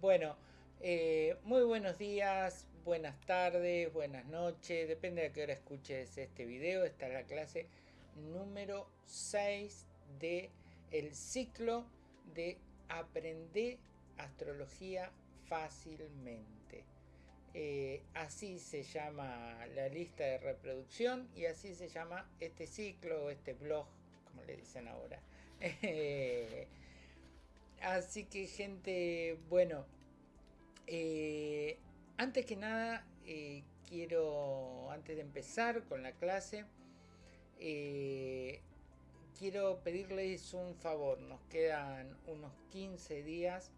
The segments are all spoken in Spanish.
Bueno, eh, muy buenos días, buenas tardes, buenas noches, depende de qué hora escuches este video. Esta es la clase número 6 de el ciclo de Aprender Astrología fácilmente. Eh, así se llama la lista de reproducción y así se llama este ciclo, este blog, como le dicen ahora. así que gente, bueno, eh, antes que nada, eh, quiero, antes de empezar con la clase, quiero pedirles un favor. Nos quedan unos 15 días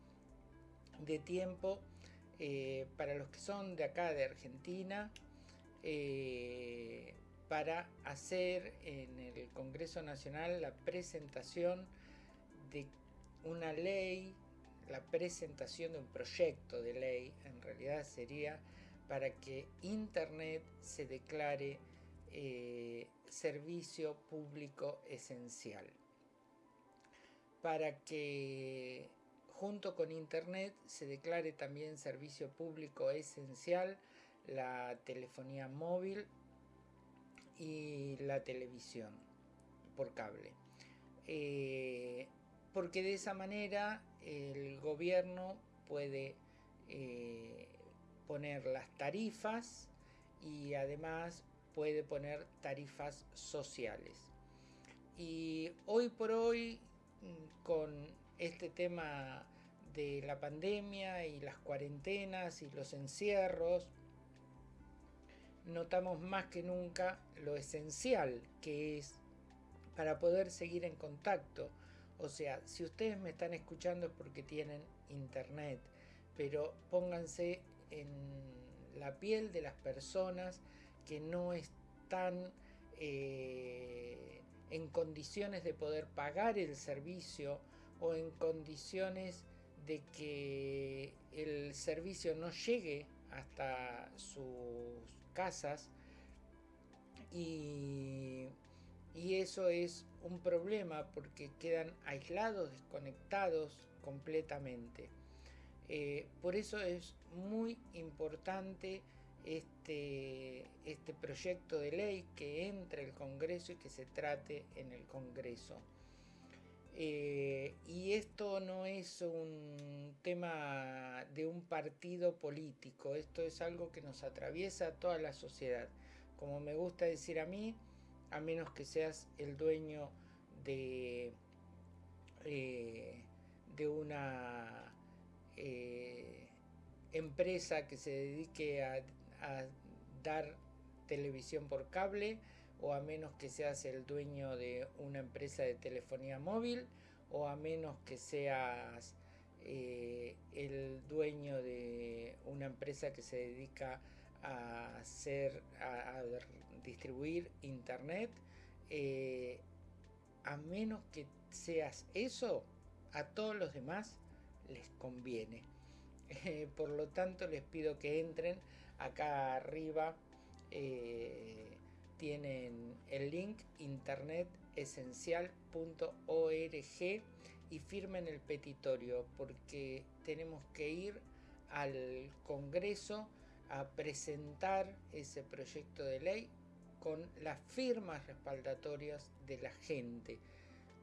de tiempo eh, para los que son de acá de Argentina eh, para hacer en el Congreso Nacional la presentación de una ley, la presentación de un proyecto de ley, en realidad sería para que Internet se declare eh, servicio público esencial. Para que junto con Internet se declare también servicio público esencial la telefonía móvil y la televisión por cable. Eh, porque de esa manera el gobierno puede eh, poner las tarifas y además puede poner tarifas sociales. Y hoy por hoy, mm, con este tema de la pandemia y las cuarentenas y los encierros, notamos más que nunca lo esencial que es para poder seguir en contacto. O sea, si ustedes me están escuchando es porque tienen internet, pero pónganse en la piel de las personas que no están eh, en condiciones de poder pagar el servicio o en condiciones de que el servicio no llegue hasta sus casas y, eso es un problema porque quedan aislados, desconectados completamente. Eh, por eso es muy importante este, este proyecto de ley que entre el Congreso y que se trate en el Congreso. Eh, y esto no es un tema de un partido político, esto es algo que nos atraviesa a toda la sociedad. Como me gusta decir a mí, a menos que seas el dueño de, eh, de una eh, empresa que se dedique a a dar televisión por cable o a menos que seas el dueño de una empresa de telefonía móvil o a menos que seas eh, el dueño de una empresa que se dedica a hacer a, distribuir internet eh, a menos que seas eso a todos los demás les conviene. Por lo tanto les pido que entren acá arriba eh, tienen el link internetesencial.org y firmen el petitorio porque tenemos que ir al Congreso a presentar ese proyecto de ley con las firmas respaldatorias de la gente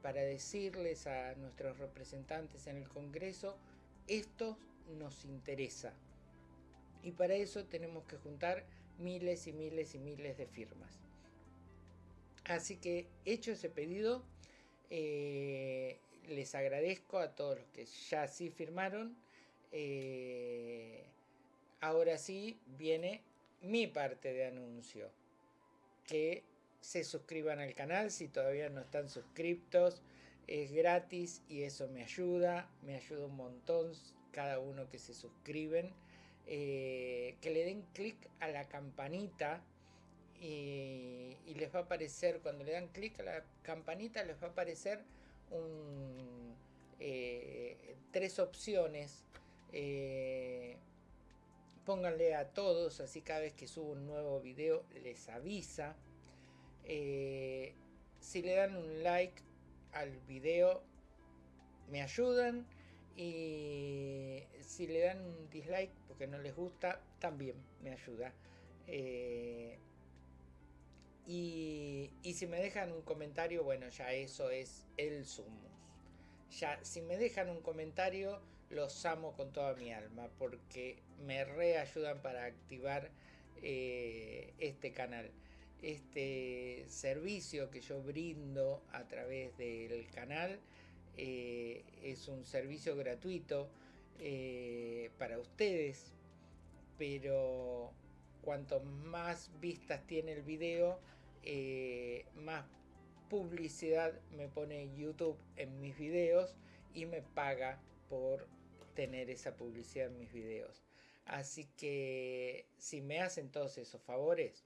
para decirles a nuestros representantes en el Congreso esto nos interesa y para eso tenemos que juntar miles y miles y miles de firmas. Así que hecho ese pedido, eh, les agradezco a todos los que ya sí firmaron. Eh, ahora sí viene mi parte de anuncio. Que se suscriban al canal si todavía no están suscriptos. Es gratis y eso me ayuda. Me ayuda un montón cada uno que se suscriben. Eh, que le den clic a la campanita y, les va a aparecer, cuando le dan clic a la campanita les va a aparecer eh, tres opciones. Eh, pónganle a todos, así cada vez que subo un nuevo video les avisa. si le dan un like al video me ayudan Y si le dan un dislike porque no les gusta, también me ayuda. Eh, y, si me dejan un comentario, bueno, ya eso es el sumus. Ya, si me dejan un comentario, los amo con toda mi alma porque me reayudan para activar eh, este canal. Este servicio que yo brindo a través del canal eh, es un servicio gratuito eh, para ustedes, pero cuanto más vistas tiene el video, más publicidad me pone YouTube en mis videos y me paga por tener esa publicidad en mis videos. Así que si me hacen todos esos favores,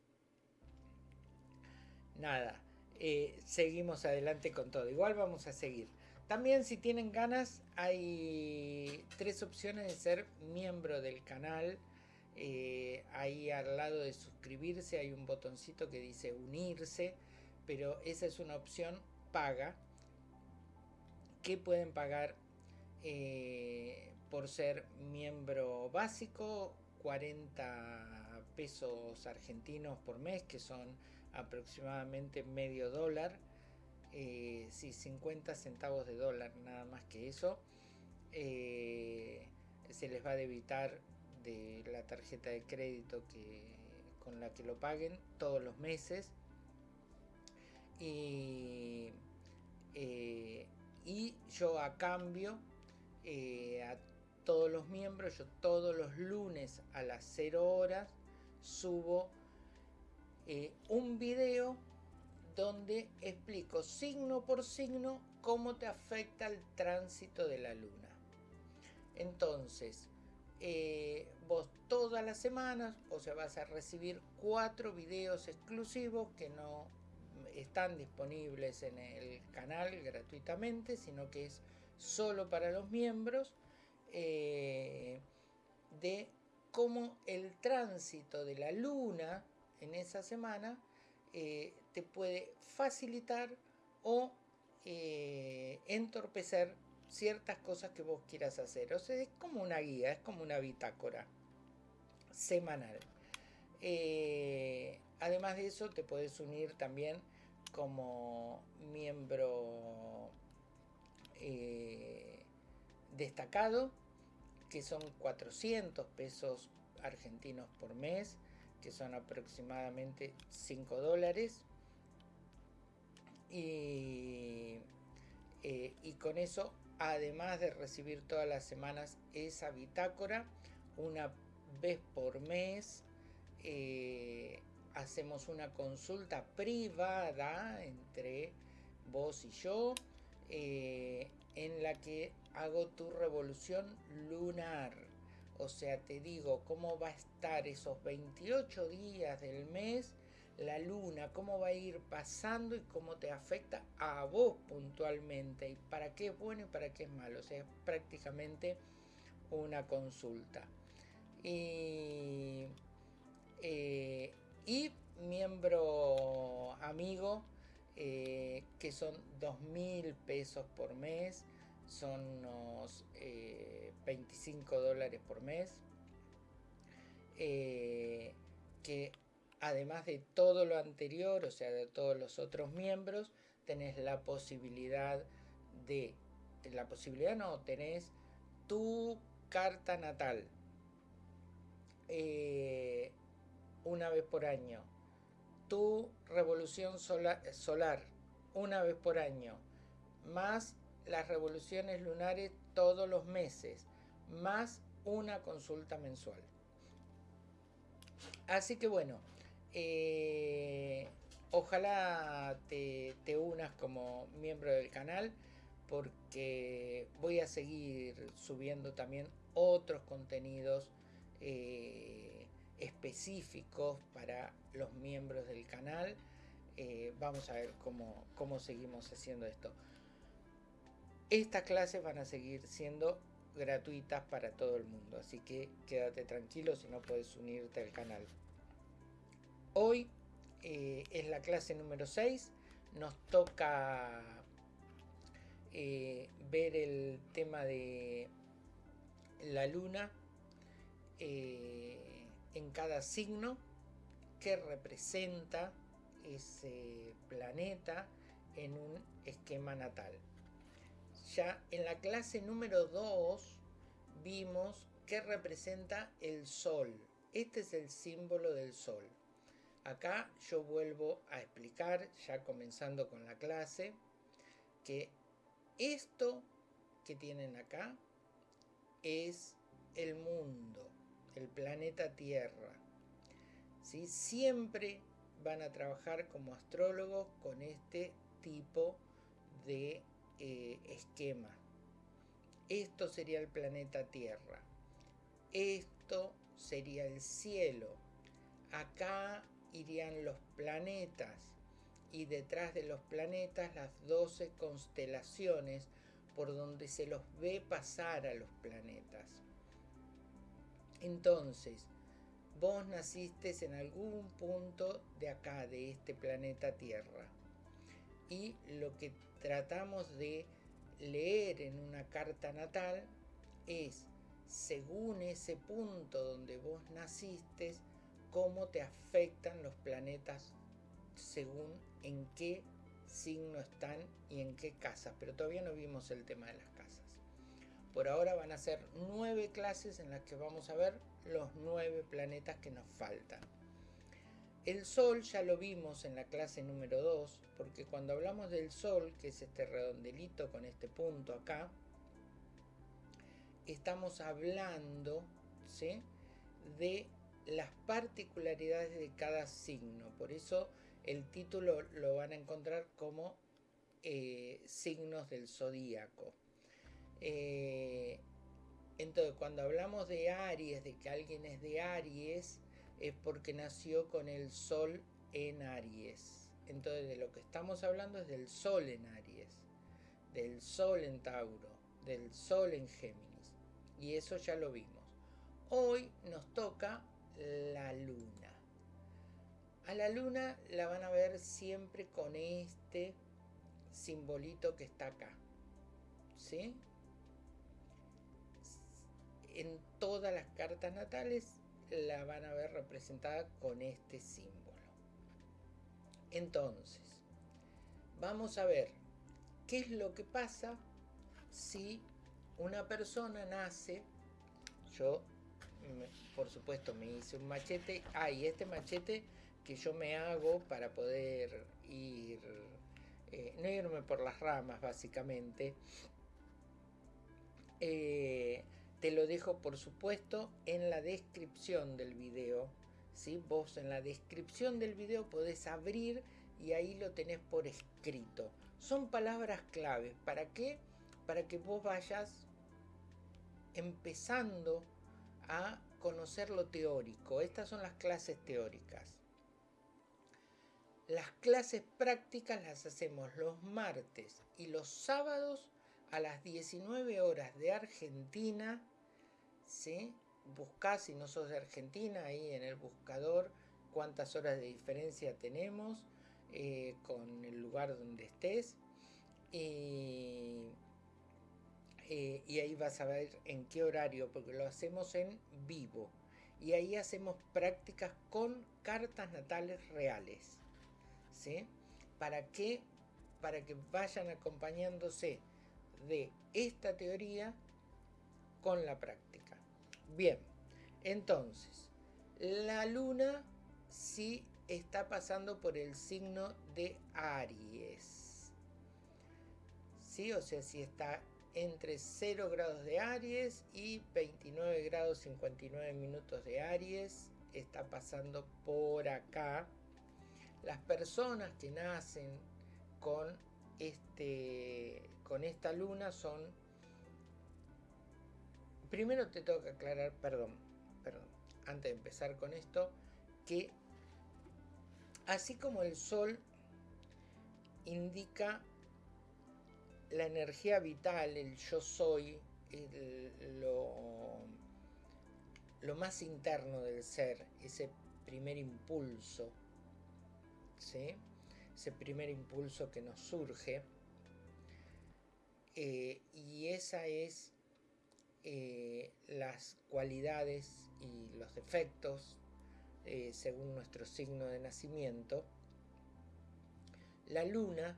nada, eh, seguimos adelante con todo. Igual vamos a seguir. También si tienen ganas, hay tres opciones de ser miembro del canal. Eh, ahí al lado de suscribirse hay un botoncito que dice unirse, pero esa es una opción paga que pueden pagar eh, por ser miembro básico, 40 pesos argentinos por mes, que son aproximadamente medio dólar, eh, 50 centavos de dólar, nada más que eso. Eh, se les va a debitar de la tarjeta de crédito que, con la que lo paguen todos los meses. Y, eh, y yo a cambio eh, a todos los miembros, yo todos los lunes a las 0 horas subo eh, un video donde explico signo por signo cómo te afecta el tránsito de la luna. Entonces, eh, vos todas las semanas, o sea, vas a recibir cuatro videos exclusivos que no están disponibles en el canal gratuitamente, sino que es solo para los miembros eh, de cómo el tránsito de la luna en esa semana eh, te puede facilitar o eh, entorpecer ciertas cosas que vos quieras hacer. O sea, es como una guía, es como una bitácora semanal. además de eso, te puedes unir también como miembro destacado, que son 400 pesos argentinos por mes, que son aproximadamente 5 dólares. Y, eh, y con eso, además de recibir todas las semanas esa bitácora, una vez por mes eh, hacemos una consulta privada entre vos y yo eh, en la que hago tu revolución lunar. O sea, te digo cómo va a estar esos 28 días del mes, la luna, cómo va a ir pasando y cómo te afecta a vos puntualmente. Y para qué es bueno y para qué es malo. O sea, es prácticamente una consulta. Y, eh, miembro amigo eh, que son 2.000 pesos por mes, son unos 25 eh, dólares por mes, eh, que además de todo lo anterior, o sea, de todos los otros miembros, tenés la posibilidad de, la posibilidad no, tenés tu carta natal una vez por año tu revolución solar una vez por año, más las revoluciones lunares todos los meses, más una consulta mensual. Así que bueno, eh, ojalá te, unas como miembro del canal porque voy a seguir subiendo también otros contenidos eh, específicos para los miembros del canal. Eh, vamos a ver cómo, cómo seguimos haciendo esto. Estas clases van a seguir siendo gratuitas para todo el mundo, así que quédate tranquilo si no puedes unirte al canal. Hoy eh, es la clase número 6, nos toca eh, ver el tema de la luna eh, en cada signo, que representa ese planeta en un esquema natal. Ya en la clase número 2 vimos que representa el sol. Este es el símbolo del sol. Acá yo vuelvo a explicar, ya comenzando con la clase, que esto que tienen acá es el mundo, el planeta Tierra. ¿Sí? Siempre van a trabajar como astrólogos con este tipo de eh, esquema. Esto sería el planeta Tierra. Esto sería el cielo. Acá irían los planetas y detrás de los planetas las 12 constelaciones por donde se los ve pasar a los planetas. Entonces, vos naciste en algún punto de acá, de este planeta Tierra. Y lo que tratamos de leer en una carta natal es, según ese punto donde vos naciste, cómo te afectan los planetas según en qué signo están y en qué casas. Pero todavía no vimos el tema de las casas. Por ahora van a ser nueve clases en las que vamos a ver los nueve planetas que nos faltan. El Sol ya lo vimos en la clase número 2, porque cuando hablamos del Sol, que es este redondelito con este punto acá, estamos hablando de las particularidades de cada signo. Por eso el título lo van a encontrar como eh, signos del zodíaco. Eh, entonces, cuando hablamos de Aries, de que alguien es de Aries, es porque nació con el Sol en Aries. Entonces, de lo que estamos hablando es del Sol en Aries, del Sol en Tauro, del Sol en Géminis. Y eso ya lo vimos. Hoy nos toca la Luna. A la Luna la van a ver siempre con este simbolito que está acá. ¿Sí? en todas las cartas natales la van a ver representada con este símbolo. Entonces, vamos a ver qué es lo que pasa si una persona nace, yo por supuesto me hice un machete, ah, este machete que yo me hago para poder ir, eh, no irme por las ramas básicamente, eh, te lo dejo por supuesto en la descripción del video. ¿sí? Vos en la descripción del video podés abrir y ahí lo tenés por escrito. Son palabras claves. ¿Para qué? Para que vos vayas empezando a conocer lo teórico. Estas son las clases teóricas. Las clases prácticas las hacemos los martes y los sábados a las 19 horas de Argentina, ¿sí? Si no sos de Argentina, ahí en el buscador, cuántas horas de diferencia tenemos eh, con el lugar donde estés. Y, eh, y ahí vas a ver en qué horario, porque lo hacemos en vivo. Y ahí hacemos prácticas con cartas natales reales. ¿sí? ¿Para qué? Para que vayan acompañándose de esta teoría con la práctica. Bien, entonces, la luna sí está pasando por el signo de Aries. ¿Sí? O sea, si está entre 0 grados de Aries y 29 grados 59 minutos de Aries, está pasando por acá. Las personas que nacen con este con esta luna son... Primero te tengo que aclarar, perdón, perdón, antes de empezar con esto, que así como el sol indica la energía vital, el yo soy, lo, lo más interno del ser, ese primer impulso, ¿sí? Ese primer impulso que nos surge, Eh, y esa es eh, las cualidades y los defectos eh, según nuestro signo de nacimiento. La luna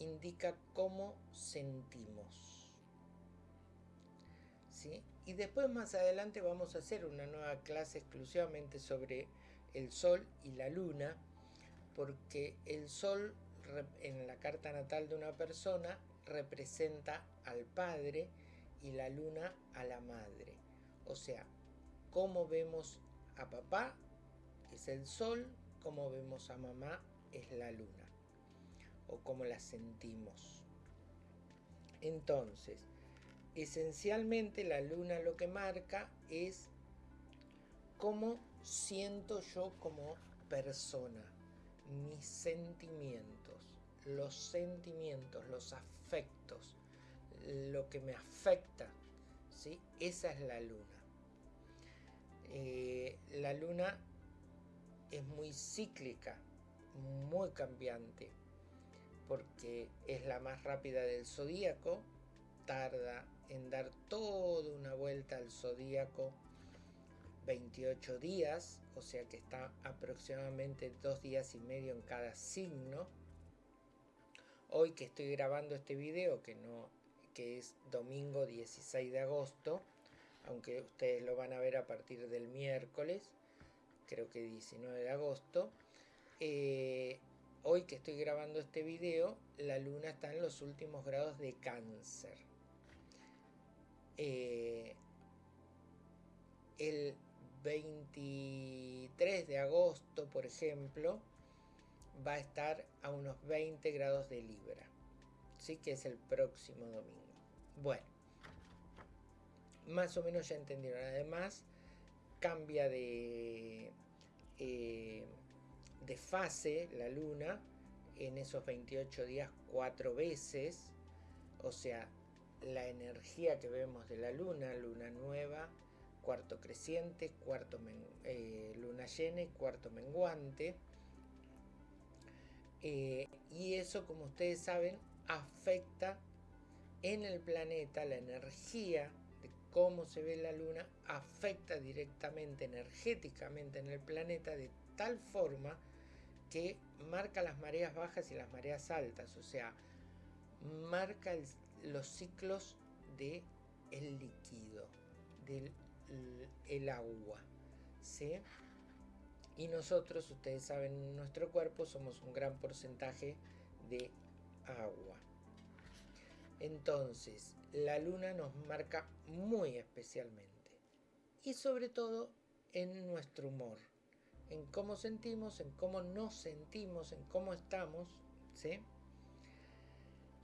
indica cómo sentimos. ¿sí? Y después más adelante vamos a hacer una nueva clase exclusivamente sobre el sol y la luna, porque el sol en la carta natal de una persona representa al padre y la luna a la madre. O sea, cómo vemos a papá es el sol, cómo vemos a mamá es la luna. O cómo la sentimos. Entonces, esencialmente la luna lo que marca es cómo siento yo como persona, mis sentimientos, los sentimientos, los afectos, lo que me afecta, ¿sí? Esa es la luna. Eh, la luna es muy cíclica, muy cambiante, porque es la más rápida del zodíaco, tarda en dar toda una vuelta al zodíaco 28 días, o sea que está aproximadamente dos días y medio en cada signo. Hoy que estoy grabando este video, que no que es domingo 16 de agosto, aunque ustedes lo van a ver a partir del miércoles, creo que 19 de agosto. Eh, hoy que estoy grabando este video, la luna está en los últimos grados de cáncer. Eh, el 23 de agosto, por ejemplo, va a estar a unos 20 grados de Libra. Sí que es el próximo domingo. Bueno, más o menos ya entendieron. Además, cambia de, eh, de fase la luna en esos 28 días cuatro veces. O sea, la energía que vemos de la luna, luna nueva, cuarto creciente, cuarto eh, luna llena y cuarto menguante. Eh, y eso, como ustedes saben, afecta en el planeta, la energía de cómo se ve la luna afecta directamente, energéticamente en el planeta de tal forma que marca las mareas bajas y las mareas altas, o sea, marca los ciclos de el líquido, del el agua, ¿sí? Y nosotros, ustedes saben, en nuestro cuerpo somos un gran porcentaje de agua. Entonces, la luna nos marca muy especialmente. Y sobre todo en nuestro humor. En cómo sentimos, en cómo nos sentimos, en cómo estamos. ¿sí?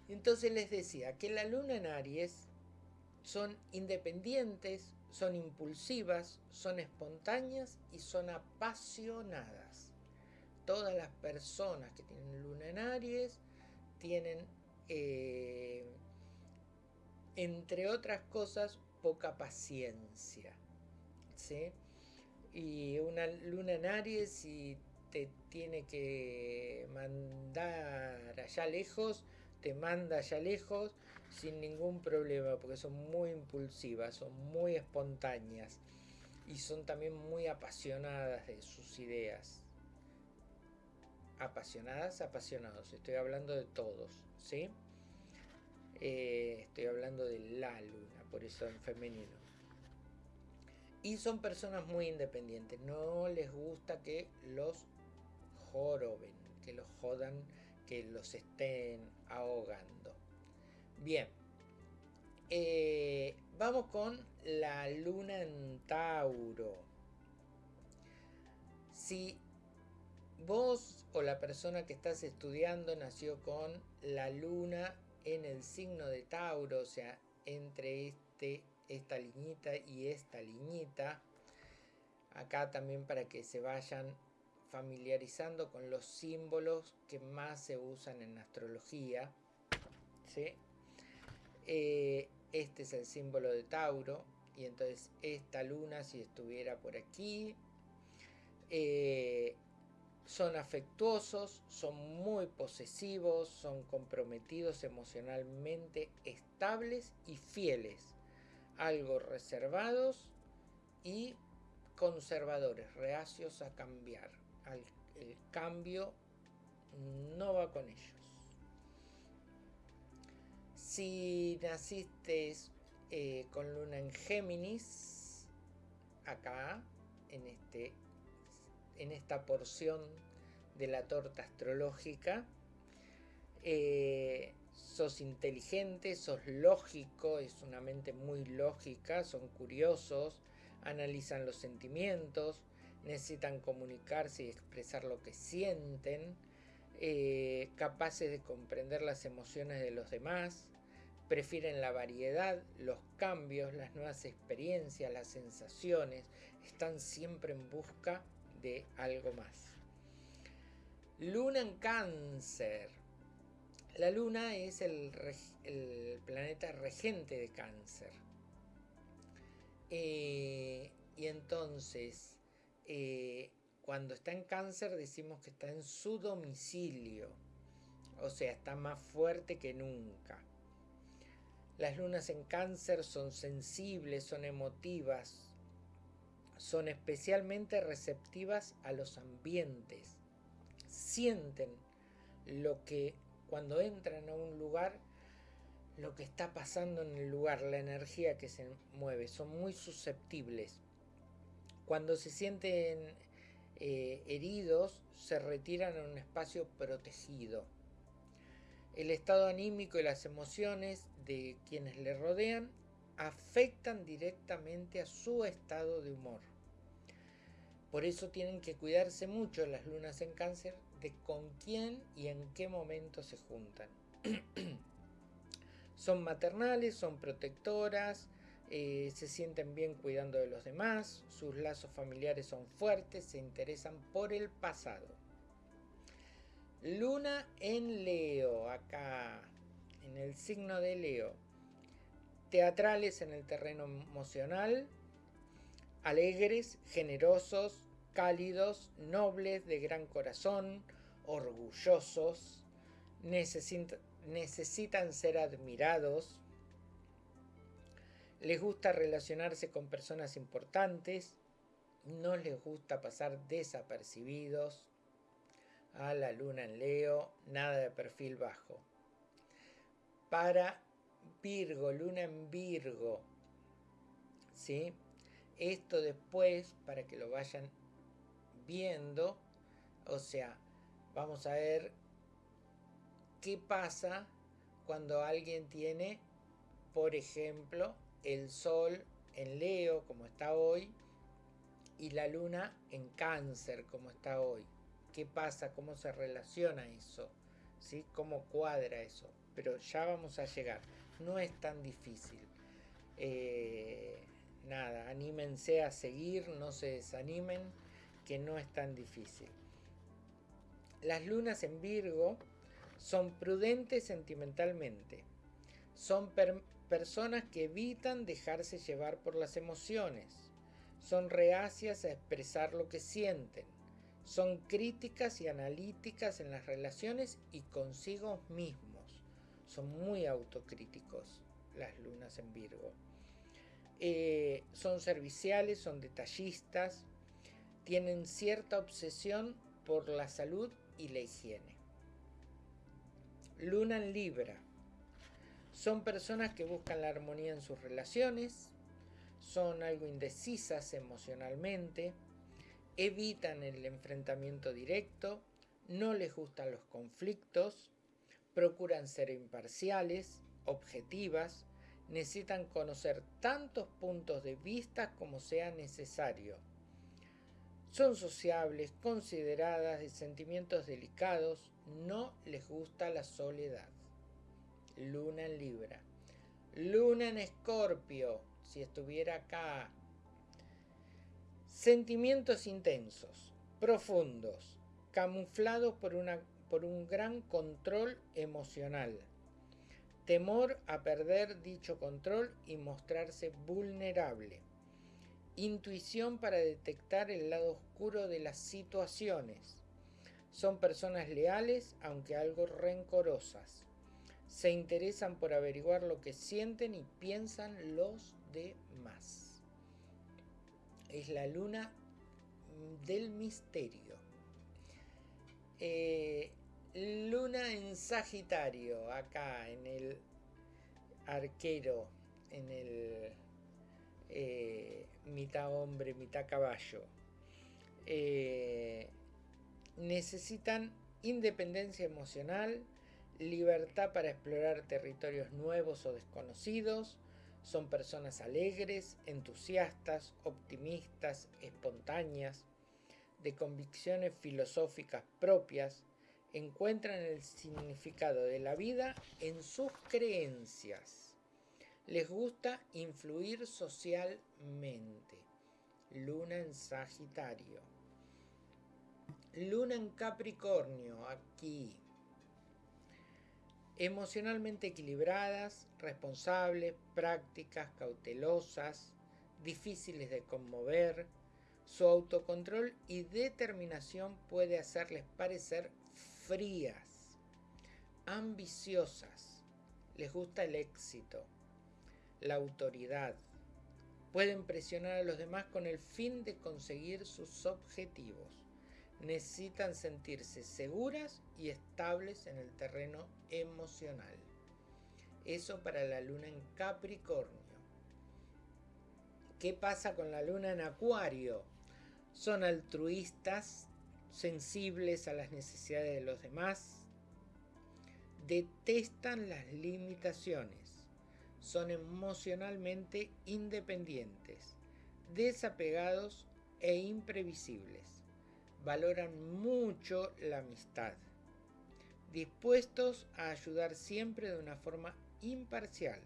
Entonces les decía que la luna en Aries son independientes, son impulsivas, son espontáneas y son apasionadas. Todas las personas que tienen luna en Aries tienen eh, entre otras cosas, poca paciencia. ¿sí? Y una luna en Aries, y te tiene que mandar allá lejos, te manda allá lejos sin ningún problema, porque son muy impulsivas, son muy espontáneas y son también muy apasionadas de sus ideas. Apasionadas, apasionados, estoy hablando de todos, ¿sí? Eh, estoy hablando de la luna, por eso en femenino. Y son personas muy independientes. No les gusta que los joroben, que los jodan, que los estén ahogando. Bien. Eh, vamos con la luna en Tauro. Si vos o la persona que estás estudiando nació con la luna en el signo de Tauro, o sea, entre este, esta liñita y esta liñita. Acá también para que se vayan familiarizando con los símbolos que más se usan en astrología. Eh, este es el símbolo de Tauro. Y entonces esta luna, si estuviera por aquí, eh, son afectuosos, son muy posesivos, son comprometidos emocionalmente, estables y fieles, algo reservados y conservadores, reacios a cambiar. el cambio no va con ellos. Si naciste eh, con luna en Géminis, acá, en, este, en esta porción de la torta astrológica, eh, sos inteligente, sos lógico, es una mente muy lógica, son curiosos, analizan los sentimientos, necesitan comunicarse y expresar lo que sienten, eh, capaces de comprender las emociones de los demás, prefieren la variedad, los cambios, las nuevas experiencias, las sensaciones, están siempre en busca de algo más. Luna en cáncer. La luna es el, planeta regente de cáncer. Eh, y entonces, eh, cuando está en cáncer decimos que está en su domicilio. O sea, está más fuerte que nunca. Las lunas en cáncer son sensibles, son emotivas, son especialmente receptivas a los ambientes. Sienten lo que cuando entran a un lugar, lo que está pasando en el lugar, la energía que se mueve, son muy susceptibles. Cuando se sienten eh, heridos se retiran a un espacio protegido. El estado anímico y las emociones de quienes le rodean afectan directamente a su estado de humor. Por eso tienen que cuidarse mucho las lunas en cáncer de con quién y en qué momento se juntan. son maternales, son protectoras, eh, se sienten bien cuidando de los demás, sus lazos familiares son fuertes, se interesan por el pasado. Luna en Leo, acá, en el signo de Leo. Teatrales en el terreno emocional, alegres, generosos, cálidos, nobles, de gran corazón, orgullosos, necesitan ser admirados, les gusta relacionarse con personas importantes, no les gusta pasar desapercibidos. A la luna en Leo, nada de perfil bajo. Para Virgo, luna en Virgo. ¿Sí? Esto después, para que lo vayan viendo, o sea, vamos a ver qué pasa cuando alguien tiene, por ejemplo, el Sol en Leo, como está hoy, y la Luna en Cáncer, como está hoy. ¿Qué pasa? ¿Cómo se relaciona eso? ¿Sí? ¿Cómo cuadra eso? Pero ya vamos a llegar. No es tan difícil. Eh, nada, anímense a seguir, no se desanimen, que no es tan difícil. Las lunas en Virgo son prudentes sentimentalmente, son personas que evitan dejarse llevar por las emociones. Son reacias a expresar lo que sienten. Son críticas y analíticas en las relaciones y consigo mismos. Son muy autocríticos las lunas en Virgo. Eh, son serviciales, son detallistas, tienen cierta obsesión por la salud y la higiene. Luna en Libra son personas que buscan la armonía en sus relaciones, son algo indecisas emocionalmente, evitan el enfrentamiento directo, no les gustan los conflictos, procuran ser imparciales, objetivas, necesitan conocer tantos puntos de vista como sea necesario. Son sociables, consideradas de sentimientos delicados, no les gusta la soledad. Luna en Libra. Luna en Escorpio, si estuviera acá. Sentimientos intensos, profundos, camuflados por, una, por un gran control emocional. Temor a perder dicho control y mostrarse vulnerable. Intuición para detectar el lado oscuro de las situaciones. Son personas leales, aunque algo rencorosas. Se interesan por averiguar lo que sienten y piensan los demás. Es la luna del misterio. Eh, luna en Sagitario, acá en el arquero, en el eh, mitad hombre, mitad caballo. Eh, necesitan independencia emocional, libertad para explorar territorios nuevos o desconocidos, son personas alegres, entusiastas, optimistas, espontáneas, de convicciones filosóficas propias, encuentran el significado de la vida en sus creencias. Les gusta influir socialmente. Luna en Sagitario. Luna en Capricornio, aquí. Emocionalmente equilibradas, responsables, prácticas, cautelosas, difíciles de conmover. Su autocontrol y determinación puede hacerles parecer frías, ambiciosas. Les gusta el éxito, la autoridad. Pueden presionar a los demás con el fin de conseguir sus objetivos necesitan sentirse seguras y estables en el terreno emocional. Eso para la luna en Capricornio. ¿Qué pasa con la luna en Acuario? Son altruistas, sensibles a las necesidades de los demás, detestan las limitaciones, son emocionalmente independientes, desapegados e imprevisibles valoran mucho la amistad, dispuestos a ayudar siempre de una forma imparcial,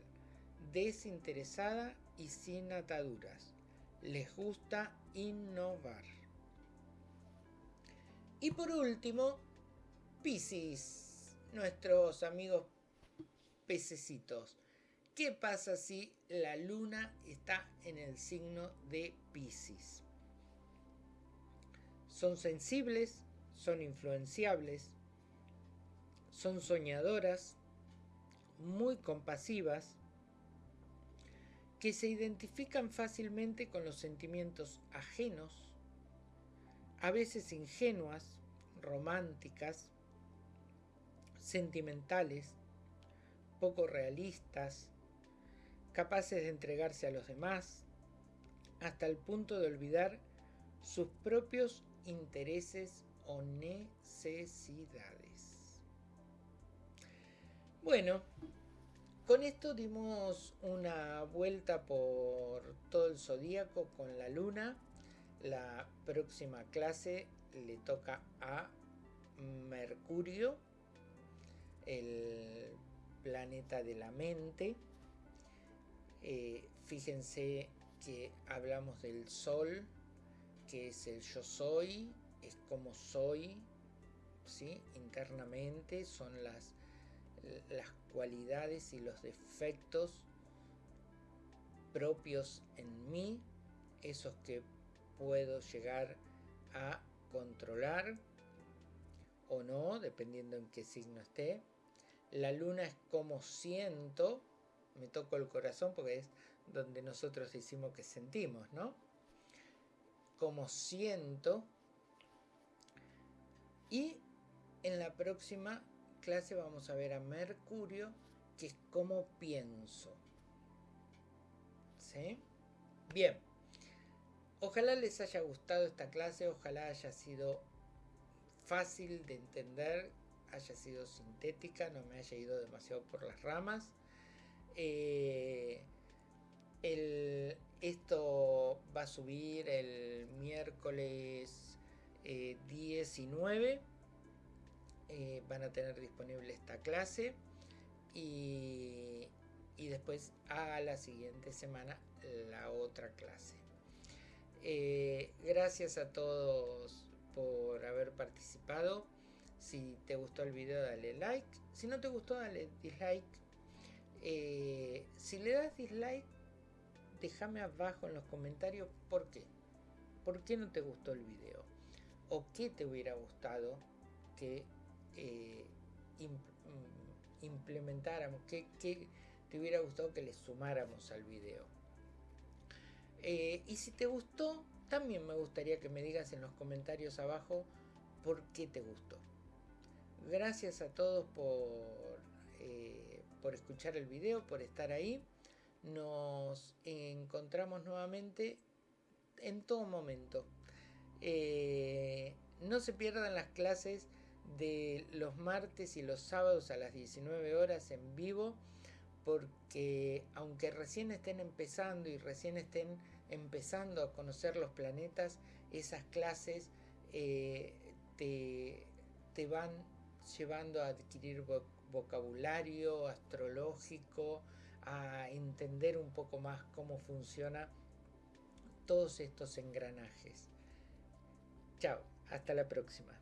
desinteresada y sin ataduras. Les gusta innovar. Y por último, Piscis, nuestros amigos pececitos. ¿Qué pasa si la luna está en el signo de Piscis? Son sensibles, son influenciables, son soñadoras, muy compasivas, que se identifican fácilmente con los sentimientos ajenos, a veces ingenuas, románticas, sentimentales, poco realistas, capaces de entregarse a los demás, hasta el punto de olvidar sus propios intereses o necesidades. Bueno, con esto dimos una vuelta por todo el zodíaco con la luna. La próxima clase le toca a Mercurio, el planeta de la mente. Eh, fíjense que hablamos del Sol, que es el yo soy, es como soy, ¿sí? internamente, son las, las cualidades y los defectos propios en mí, esos que puedo llegar a controlar o no, dependiendo en qué signo esté. La luna es como siento, me toco el corazón porque es donde nosotros decimos que sentimos, ¿no? como siento. Y en la próxima clase vamos a ver a Mercurio, que es como pienso. ¿Sí? Bien. Ojalá les haya gustado esta clase, ojalá haya sido fácil de entender, haya sido sintética, no me haya ido demasiado por las ramas. Eh, esto va a subir el miércoles 19. Eh, eh, van a tener disponible esta clase. Y, después a la siguiente semana la otra clase. Eh, gracias a todos por haber participado. Si te gustó el video dale like. Si no te gustó dale dislike. si le das dislike déjame abajo en los comentarios por qué. ¿Por qué no te gustó el video? ¿O qué te hubiera gustado que eh, mm, implementáramos, qué, te hubiera gustado que le sumáramos al video. Eh, y si te gustó, también me gustaría que me digas en los comentarios abajo por qué te gustó. Gracias a todos por, eh, por escuchar el video, por estar ahí. Nos encontramos nuevamente en todo momento. Eh, no se pierdan las clases de los martes y los sábados a las 19 horas en vivo porque aunque recién estén empezando y recién estén empezando a conocer los planetas, esas clases eh, te, te, van llevando a adquirir vocabulario astrológico, a entender un poco más cómo funciona todos estos engranajes. Chao, hasta la próxima.